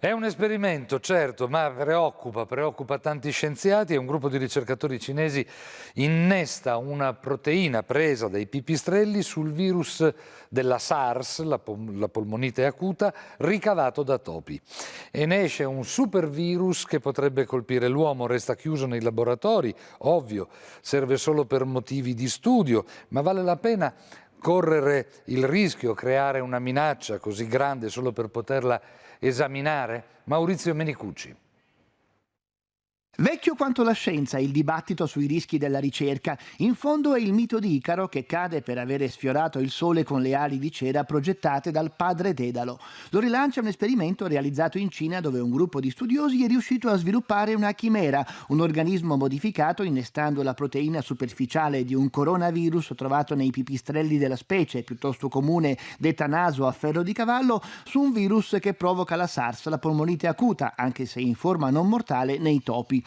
È un esperimento, certo, ma preoccupa, preoccupa tanti scienziati e un gruppo di ricercatori cinesi innesta una proteina presa dai pipistrelli sul virus della SARS, la, pol la polmonite acuta, ricavato da topi. E ne esce un supervirus che potrebbe colpire l'uomo, resta chiuso nei laboratori, ovvio, serve solo per motivi di studio, ma vale la pena correre il rischio, creare una minaccia così grande solo per poterla esaminare? Maurizio Menicucci. Vecchio quanto la scienza il dibattito sui rischi della ricerca. In fondo è il mito di Icaro che cade per avere sfiorato il sole con le ali di cera progettate dal padre Dedalo. Lo rilancia un esperimento realizzato in Cina dove un gruppo di studiosi è riuscito a sviluppare una chimera, un organismo modificato innestando la proteina superficiale di un coronavirus trovato nei pipistrelli della specie, piuttosto comune detta naso a ferro di cavallo, su un virus che provoca la SARS, la polmonite acuta, anche se in forma non mortale, nei topi.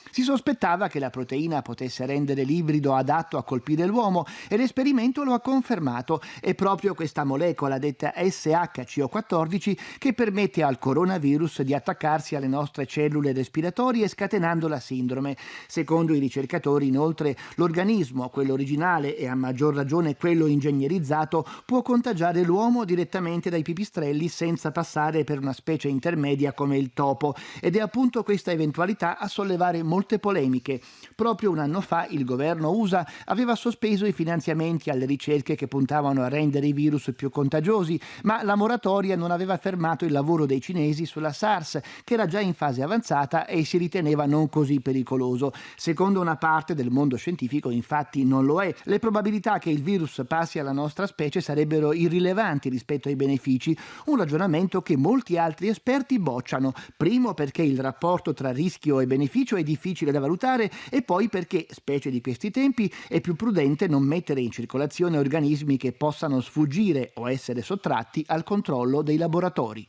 Si sospettava che la proteina potesse rendere l'ibrido adatto a colpire l'uomo e l'esperimento lo ha confermato. È proprio questa molecola detta SHCO14 che permette al coronavirus di attaccarsi alle nostre cellule respiratorie scatenando la sindrome. Secondo i ricercatori, inoltre, l'organismo, quello originale e a maggior ragione quello ingegnerizzato, può contagiare l'uomo direttamente dai pipistrelli senza passare per una specie intermedia come il topo. Ed è appunto questa eventualità a sollevare molti molte polemiche. Proprio un anno fa il governo USA aveva sospeso i finanziamenti alle ricerche che puntavano a rendere i virus più contagiosi, ma la moratoria non aveva fermato il lavoro dei cinesi sulla SARS, che era già in fase avanzata e si riteneva non così pericoloso. Secondo una parte del mondo scientifico, infatti, non lo è. Le probabilità che il virus passi alla nostra specie sarebbero irrilevanti rispetto ai benefici, un ragionamento che molti altri esperti bocciano. Primo perché il rapporto tra rischio e beneficio è difficile difficile da valutare e poi perché, specie di questi tempi, è più prudente non mettere in circolazione organismi che possano sfuggire o essere sottratti al controllo dei laboratori.